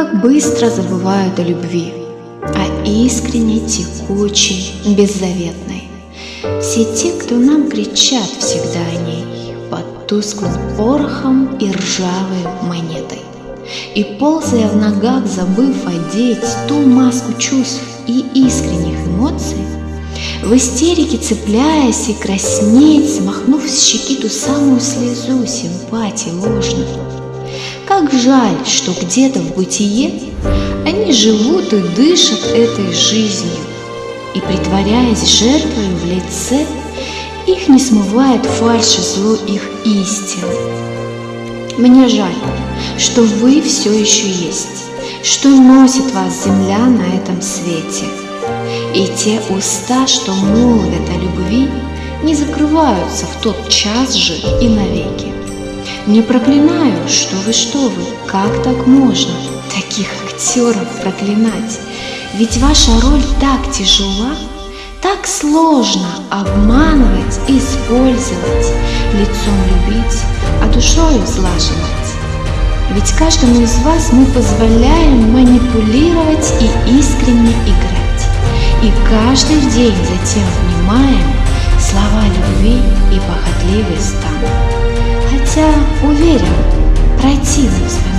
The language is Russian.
как быстро забывают о любви, о искренней, текучей, беззаветной. Все те, кто нам кричат всегда о ней, под тусклым порохом и ржавой монетой. И ползая в ногах, забыв одеть ту маску чувств и искренних эмоций, в истерике цепляясь и краснеть, смахнув с щеки ту самую слезу симпатии ложную. Как жаль, что где-то в бытие они живут и дышат этой жизнью, и, притворяясь жертвой в лице, их не смывает фальшь и зло их истины. Мне жаль, что вы все еще есть, что носит вас земля на этом свете. И те уста, что молвят о любви, не закрываются в тот час же и навеки. Не проклинаю, что вы, что вы, как так можно таких актеров проклинать? Ведь ваша роль так тяжела, так сложно обманывать, использовать, лицом любить, а душою зла. Ведь каждому из вас мы позволяем манипулировать и искренне играть. И каждый день затем внимаем слова любви и похотливый стан. Хотя, уверен, противным своим